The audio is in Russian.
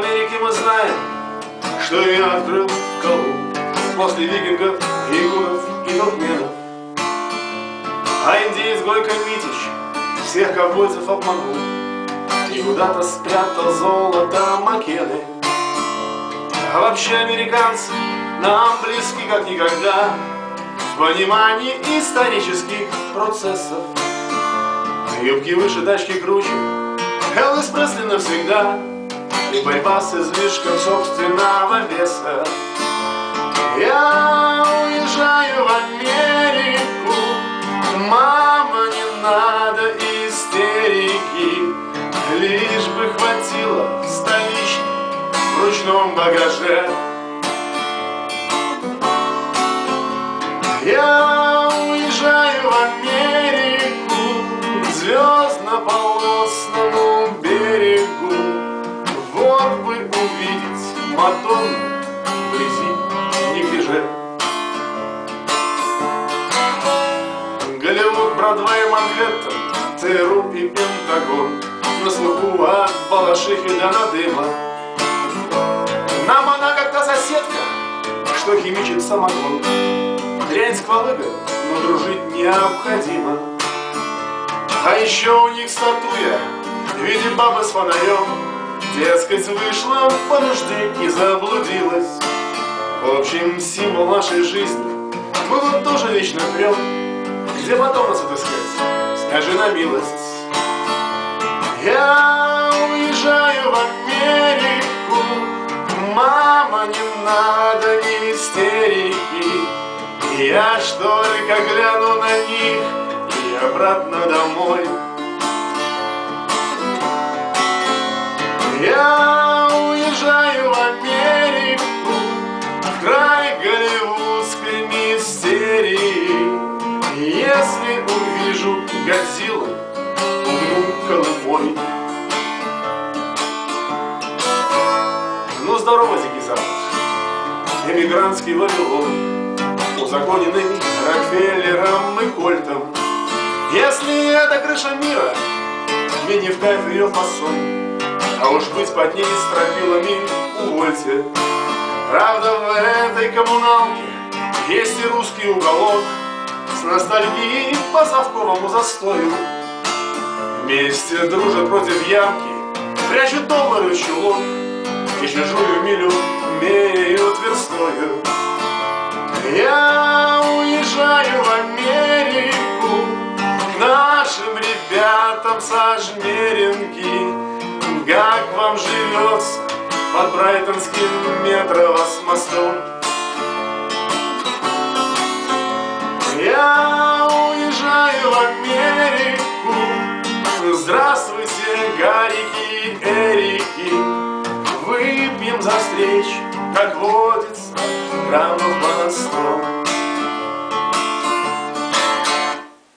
Америке мы знаем, что ее открыл Колумб После викингов, игуров и туркменов. А индеец Гойко Митич всех ковбойцев обманул И куда-то спрятал золото Макены А вообще американцы нам близки как никогда В понимании исторических процессов. Юбки выше, тачки круче. Элвис Пресли навсегда борьба с излишком собственного веса. Я уезжаю в Америку. Мама, не надо истерики. Лишь бы хватило столичной в ручном багаже Голливуд, Бродвей, Манхэттен, ЦРУ и Пентагон. На слуху от Балашихи до Надыма. Нам она как-то соседка, что химичит самогон. Дрянь сквалыга, но дружить необходимо. А еще у них статуя в виде бабы с фонарем Дескать, вышла по нужде и заблудилась. В общем, символ нашей жизни Мы вот тоже вечно прем Где потом нас отыскать? Скажи на милость. Я уезжаю в Америку. Мама, не надо истерики. Я ж только гляну на них? И обратно домой. Я уезжаю в Америку, в край голливудской мистерии Если увижу Годзиллу, умну Колымой Ну здорово, Дикий Запад, эмигрантский Вавилон. Узаконенный Рокфеллером и Кольтом. Если это крыша мира, мне не в кайф ее фасон, а уж быть под ней стропилами увольте. Правда, в этой коммуналке есть и русский уголок с ностальгией по совковому застою. Вместе дружат против ямки, прячут доллары чулок и чужую милю меряют верстою. Я уезжаю в Америку К нашим ребятам со жмеринки Как вам живется под Брайтонским метро с мостом Встречу, как водится граммов по сто.